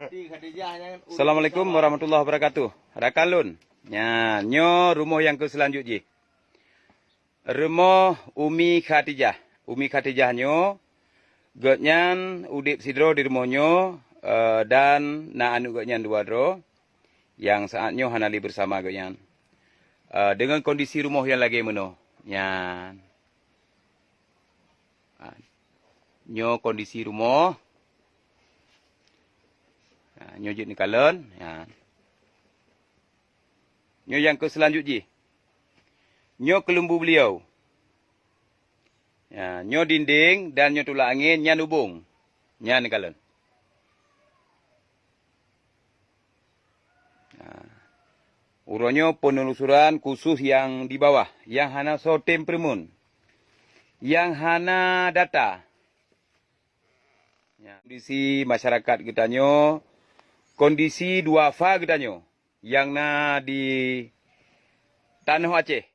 Assalamualaikum warahmatullahi wabarakatuh. Rakalun. Ya, nyo rumah yang ke selanjutnya. Rumah Umi Khatijah. Umi Khatijah nyo Gotnyan udip sidro di rumahnya uh, dan na anu gotnyan dua dro yang saatnya hanali bersama gotnyan. Uh, dengan kondisi rumah yang lagi meno. Nyan. Uh, nyo kondisi rumah. Uh, nyo ni kalen. Ya. Nyo yang ke selanjutnya. Nyo kelembu beliau. Ya, nyo dinding dan nyo tulak angin nyan hubung. Nyan kalen. Ya. Uronyo penelusuran khusus yang di bawah. Yang hana sotem primun. Yang hana data. Ya. Kondisi masyarakat kita nyo. Kondisi dua fa kita nyo. Yang na di Tanah Aceh.